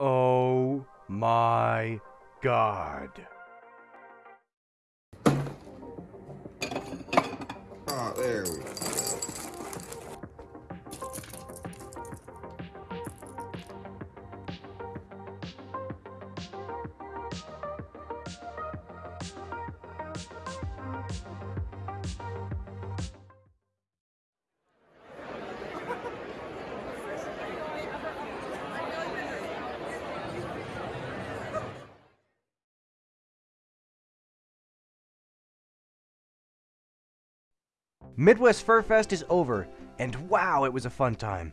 Oh my god. Oh, there we go. Midwest Fur Fest is over, and wow, it was a fun time.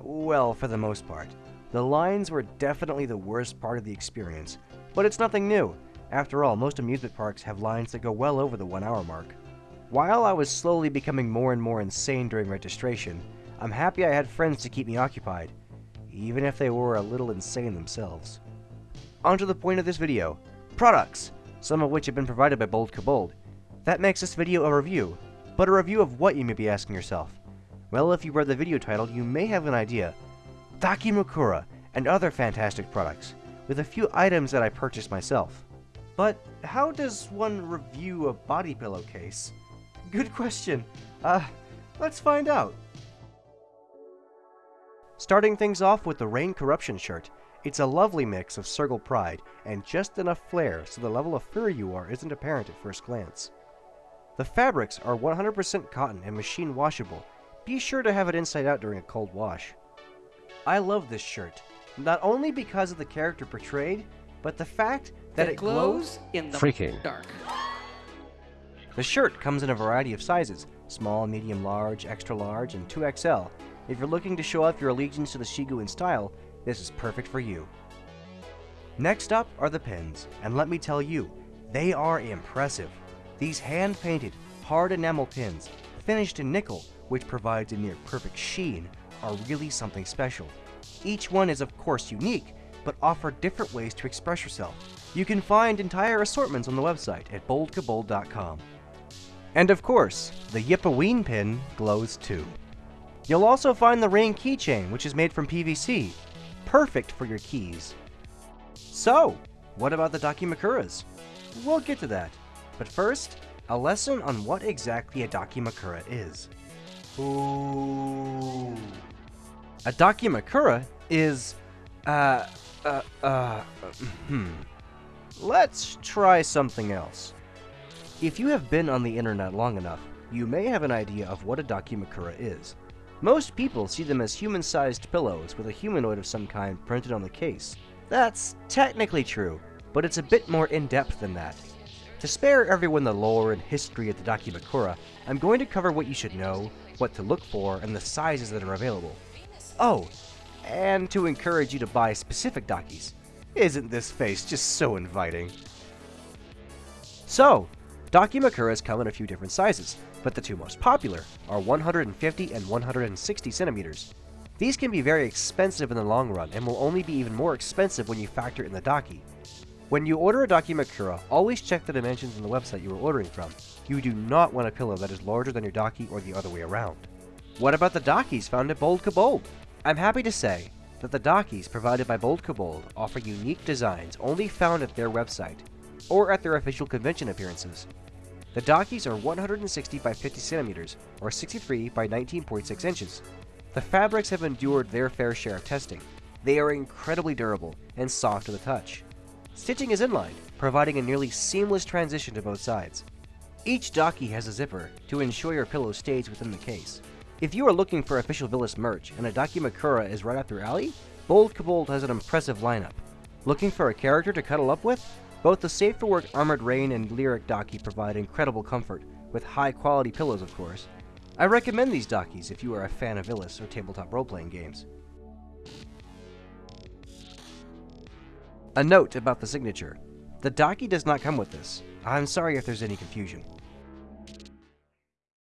Well, for the most part. The lines were definitely the worst part of the experience, but it's nothing new. After all, most amusement parks have lines that go well over the one hour mark. While I was slowly becoming more and more insane during registration, I'm happy I had friends to keep me occupied, even if they were a little insane themselves. On to the point of this video, products, some of which have been provided by Bold Kobold. That makes this video a review, but a review of what you may be asking yourself? Well, if you read the video title, you may have an idea. Dakimakura and other fantastic products, with a few items that I purchased myself. But how does one review a body pillowcase? Good question. Uh, let's find out. Starting things off with the Rain Corruption shirt. It's a lovely mix of Sergal pride and just enough flair so the level of fur you are isn't apparent at first glance. The fabrics are 100% cotton and machine washable. Be sure to have it inside out during a cold wash. I love this shirt, not only because of the character portrayed, but the fact that it, glows in the Freaking. dark. The shirt comes in a variety of sizes small, medium, large, extra large, and 2XL. If you're looking to show off your allegiance to the Shiguin style, this is perfect for you. Next up are the pins, and let me tell you, they are impressive. These hand-painted, hard enamel pins, finished in nickel, which provides a near perfect sheen, are really something special. Each one is of course unique, but offer different ways to express yourself. You can find entire assortments on the website at boldkobold.com. And of course, the Yippaween pin glows too. You'll also find the Rain keychain, which is made from PVC, perfect for your keys. So, what about the Dakimakuras? We'll get to that. But first, a lesson on what exactly a Dakimakura is. Ooh. A Dakimakura is, uh, uh, uh, hmm. Let's try something else. If you have been on the internet long enough, you may have an idea of what a Dakimakura is. Most people see them as human-sized pillows with a humanoid of some kind printed on the case. That's technically true, but it's a bit more in-depth than that. To spare everyone the lore and history of the Dakimakura, I'm going to cover what you should know, what to look for, and the sizes that are available. Oh, and to encourage you to buy specific Dakis. Isn't this face just so inviting? So, Dakimakuras come in a few different sizes, but the two most popular are 150 and 160 centimeters. These can be very expensive in the long run and will only be even more expensive when you factor in the Daki. When you order a Dakimakura, always check the dimensions on the website you are ordering from. You do not want a pillow that is larger than your Daki or the other way around. What about the Dakis found at Bold Kobold? I'm happy to say that the Dakis provided by Bold Kobold offer unique designs only found at their website or at their official convention appearances. The Dakis are 160 by 50 centimeters, or 63 by 19.6 inches. The fabrics have endured their fair share of testing. They are incredibly durable and soft to the touch. Stitching is inline, providing a nearly seamless transition to both sides. Each Daki has a zipper to ensure your pillow stays within the case. If you are looking for official Vilous merch and a Daki Dakimakura is right up your alley, Bold Kobold has an impressive lineup. Looking for a character to cuddle up with? Both the Safe for Work Armored Rain and Lyric Daki provide incredible comfort, with high quality pillows of course. I recommend these Dakis if you are a fan of Vilous or tabletop role-playing games. A note about the signature. The Daki does not come with this. I'm sorry if there's any confusion.